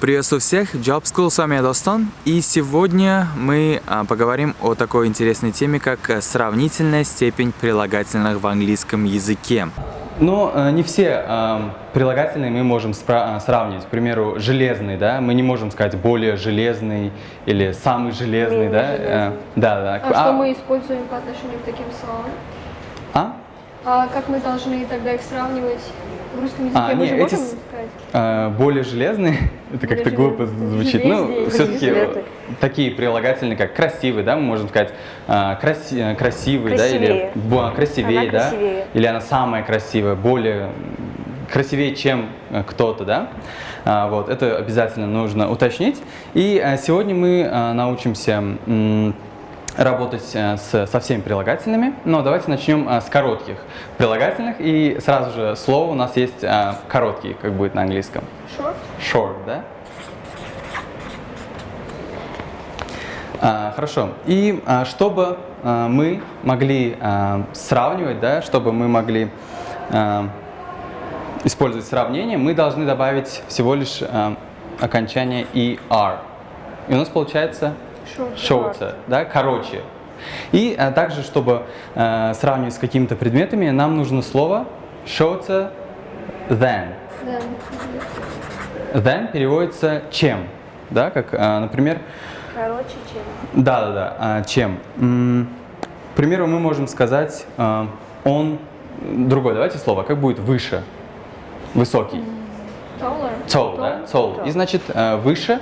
Приветствую всех, Job School, с вами я Достон, и сегодня мы а, поговорим о такой интересной теме, как э, сравнительная степень прилагательных в английском языке. Но э, не все э, прилагательные мы можем э, сравнивать. К примеру, железный, да, мы не можем сказать более железный или самый железный, Менее да. железный. Э, да, да. А, что мы используем по отношению к таким словам? А? А как мы должны тогда их сравнивать в русском языке? А, мы не, же эти можем с- Э, более железный, это как-то глупо звучит. Ну, все-таки такие прилагательные, как красивый, да, мы можем сказать э, краси- э, красивый, да, или Красивее. бо- красивее, Она да, красивее. или она самая красивая, более красивее, чем э, кто-то, да. А, вот, это обязательно нужно уточнить. И э, сегодня мы научимся работать э, с, со всеми прилагательными, но давайте начнем э, с коротких прилагательных. И сразу же слово у нас есть э, короткий, как будет на английском. Short? Short, да? А, хорошо. И а, чтобы а, мы могли а, сравнивать, да, чтобы мы могли а, использовать сравнение, мы должны добавить всего лишь а, окончание ER. И у нас получается Shorter, да, короче. И а, также, чтобы а, сравнивать с какими-то предметами, нам нужно слово than. Да. Then переводится чем, да, как, а, например, Короче, чем? да, да, да, а, чем. М, К примеру, мы можем сказать, а, он, другое, давайте слово, как будет выше, высокий, Taller? tall, да, tall. И значит а, выше,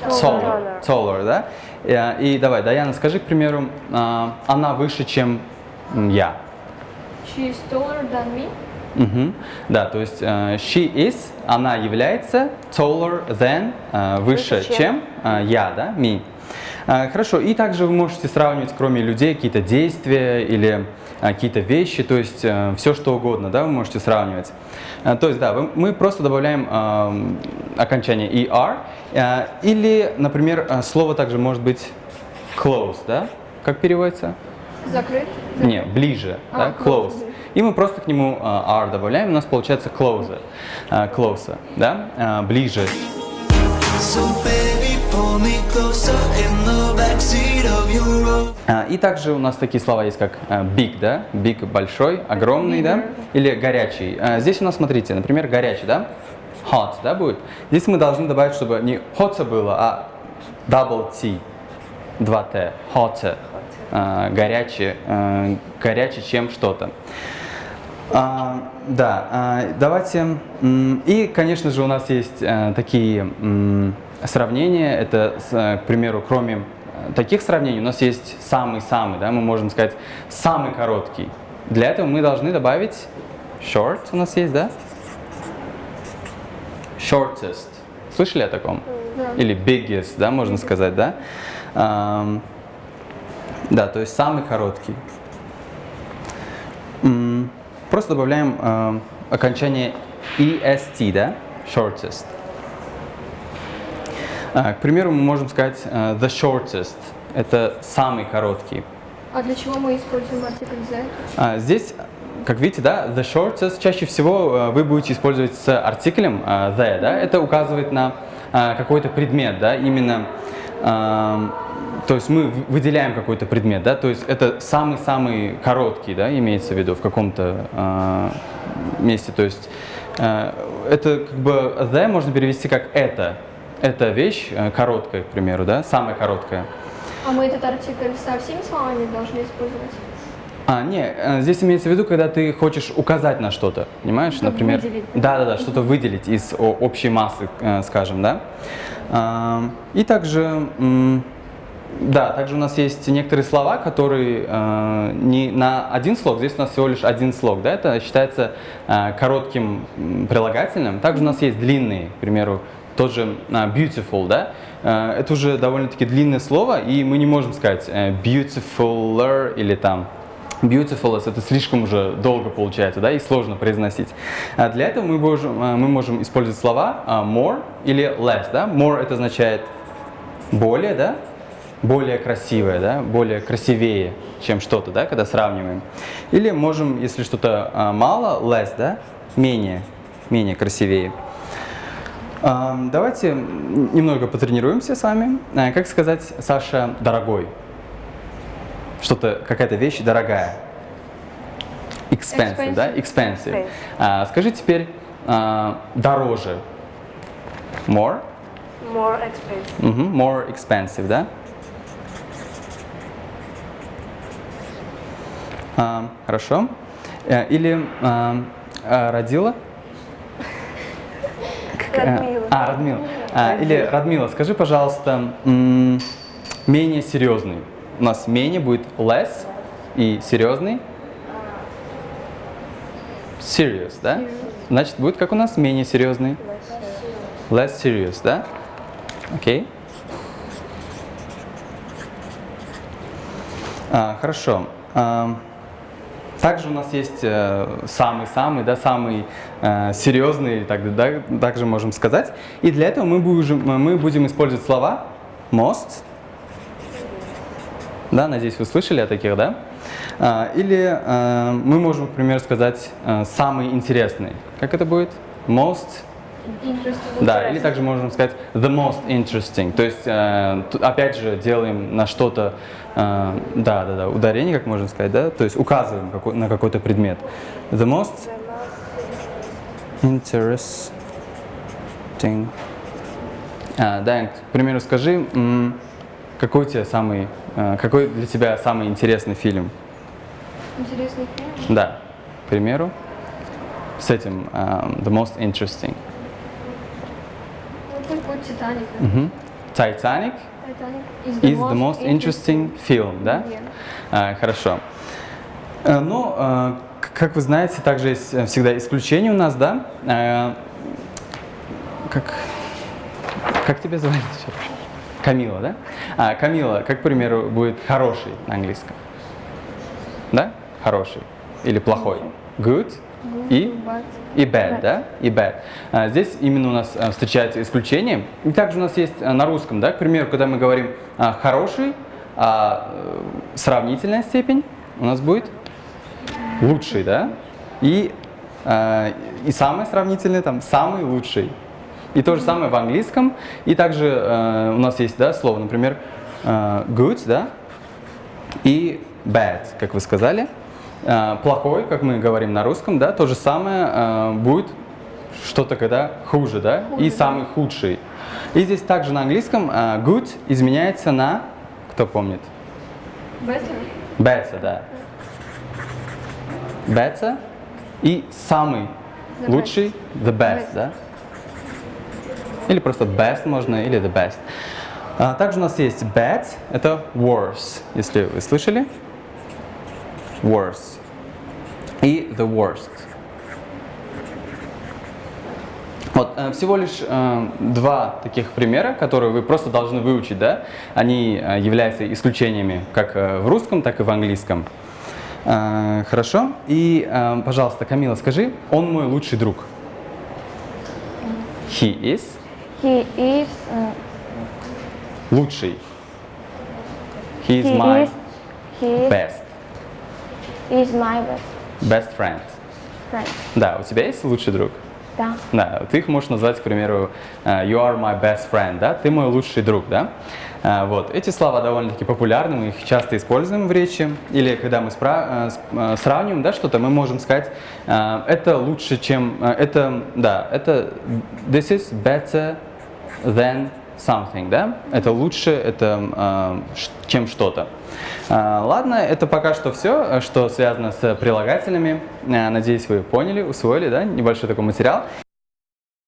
taller, taller, да. И, а, И давай, Даяна, скажи, к примеру, а, она выше, чем я. She is taller than me? Мгм. Да, то есть э, she is, она является taller than, э, выше, Выше, чем, чем. э, я, да, me. Э, Хорошо, и также вы можете сравнивать, кроме людей, какие-то действия или э, какие-то вещи, то есть все что угодно, да, вы можете сравнивать. Э, То есть, да, мы просто добавляем окончание er, э, или, например, э, слово также может быть close, да, как переводится? Закрыт? Не, ближе, А, да, close. close. И мы просто к нему а, R добавляем, у нас получается closer, а, closer, да, а, ближе. So baby, А, И также у нас такие слова есть, как а, big, да, big большой, огромный, да, или горячий. А, Здесь у нас, смотрите, например, горячий, да, hot, да, будет. Здесь мы должны добавить, чтобы не hot было, а double T, 2T, hotter, а, горячий, а, горячий, чем что-то. А, да, а, давайте. И, конечно же, у нас есть э, такие м, сравнения. Это, э, к примеру, кроме э, таких сравнений, у нас есть самый-самый, да, мы можем сказать самый короткий. Для этого мы должны добавить short у нас есть, да? Shortest. Слышали о таком? Да. Или biggest, да, можно сказать, да? Ам, да, то есть самый короткий. Просто добавляем э, окончание est, да? Shortest. А, к примеру, мы можем сказать э, the shortest. Это самый короткий. А для чего мы используем артикль the? А, здесь, как видите, да, the shortest чаще всего э, вы будете использовать с артиклем э, the, да, это указывает на э, какой-то предмет, да, именно, эм, то есть мы выделяем какой-то предмет, да, то есть это самый-самый короткий, да, имеется в виду в каком-то э, месте, то есть э, это как бы the можно перевести как это, эта вещь э, короткая, к примеру, да, самая короткая. А мы этот артикль со всеми словами должны использовать? А, не, э, здесь имеется в виду, когда ты хочешь указать на что-то, понимаешь, Чтобы например. выделить. Да, да, да, что-то выделить из общей массы, э, скажем, да. Ам, И также, да, также у нас есть некоторые слова, которые не на один слог, здесь у нас всего лишь один слог, да, это считается коротким прилагательным. Также у нас есть длинные, к примеру, тот же а, beautiful, да, Э, это уже довольно-таки длинное слово, и мы не можем сказать э, beautifuler или там Beautiful, это слишком уже долго получается, да, и сложно произносить. А Для этого мы можем, а, мы можем использовать слова а, more или less, да. More это означает более, да, более красивое, да, более красивее, чем что-то, да, когда сравниваем. Или можем, если что-то а, мало, less, да, менее, менее красивее. Давайте немного потренируемся с вами. Э, Как сказать, Саша, дорогой? Что-то, какая-то вещь дорогая. Expensive, да? Expensive. Expensive. А, Скажи теперь а, дороже. More? More expensive. Мгм, More expensive, да? А, Хорошо. Э, Или а, а, родила? Радмила. А, Радмила. А, или Радмила, скажи, пожалуйста, менее серьезный. У нас менее будет less и серьезный. Serious, да? Значит, будет как у нас менее серьезный. Less serious, да? Окей. А, хорошо. А, также у нас есть э, самый-самый, да, самый э, серьезный, так, да, также можем сказать. И для этого мы будем, мы будем использовать слова most. Да, надеюсь, вы слышали о таких, да? А, или э, мы можем, к примеру, сказать самый интересный. Как это будет? Most. Да, или также можем сказать the most interesting. То есть, э, опять же, делаем на что-то, э, да, да, да, ударение, как можно сказать, да, то есть указываем какой- на какой-то предмет. The most interesting. А, да, к примеру, скажи, какой у тебя самый, э, какой для тебя самый интересный фильм? Интересный фильм. Да, к примеру, с этим the most interesting. Титаник. да. Мгм. Titanic Титаник is is the most interesting film, да? Верно. А, хорошо. Э, Ну, к- как вы знаете, также есть э, всегда исключения у нас, да? Э, Как, как тебя звали? Камила, да? А, Камила, как, к примеру, будет хороший на английском? Да? Хороший. Или плохой? Good. И? But И bad, да? И bad. А, Здесь именно у нас а, встречается исключение. И также у нас есть а, на русском, да, к примеру, когда мы говорим а, хороший, а э, сравнительная степень у нас будет лучший, да? И, а, и самый сравнительный там самый лучший. И то же самое в английском. И также э, у нас есть, да, слово, например, э, good, да, и bad, как вы сказали. Э, Плохой, как мы говорим на русском, да, то же самое э, будет что-то, когда хуже, да, и самый худший. И здесь также на английском э, good изменяется на, кто помнит? better. Better, да. Better и самый The лучший, the best, Best. да? Или просто best можно, или the best. А, также у нас есть bad, это worse, если вы слышали. Worse. И the worst. Вот, э, всего лишь э, два таких примера, которые вы просто должны выучить, да? Они э, являются исключениями как в русском, так и в английском. Хорошо. И, пожалуйста, Камила, скажи, он мой лучший друг. He is He is. лучший. He is he my is. He is, best, is my best best friend. friend. Да, у тебя есть лучший друг? Да. Да, ты их можешь назвать, к примеру, э, you are my best friend, да, ты мой лучший друг, да. Э, Вот, эти слова довольно-таки популярны, мы их часто используем в речи, или когда мы э, сравниваем, да, что-то, мы можем сказать, это лучше, чем, это, да, это, this is better than something, да, это лучше, это, э, чем что-то. Э, Ладно, это пока что все, что связано с прилагательными. Э, Надеюсь, вы поняли, усвоили, да, небольшой такой материал.